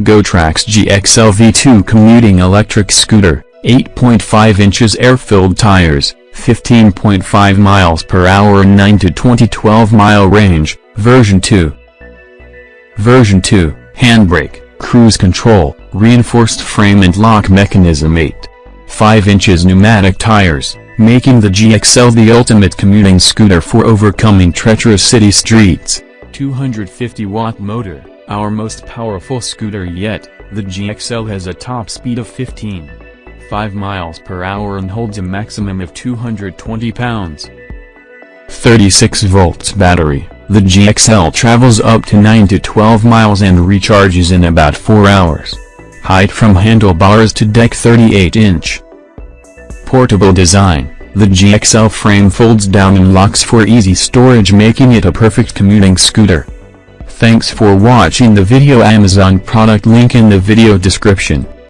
GoTrax GXL V2 commuting electric scooter, 8.5 inches air-filled tires, 15.5 miles per hour 9 to 20 12 mile range, version 2. Version 2, handbrake, cruise control, reinforced frame and lock mechanism 8. 5 inches pneumatic tires, making the GXL the ultimate commuting scooter for overcoming treacherous city streets. 250 watt motor. Our most powerful scooter yet, the GXL has a top speed of 15. 5 miles per hour and holds a maximum of 220 pounds. 36 volts battery, the GXL travels up to 9 to 12 miles and recharges in about 4 hours. Height from handlebars to deck 38 inch. Portable design, the GXL frame folds down and locks for easy storage making it a perfect commuting scooter. Thanks for watching the video Amazon product link in the video description.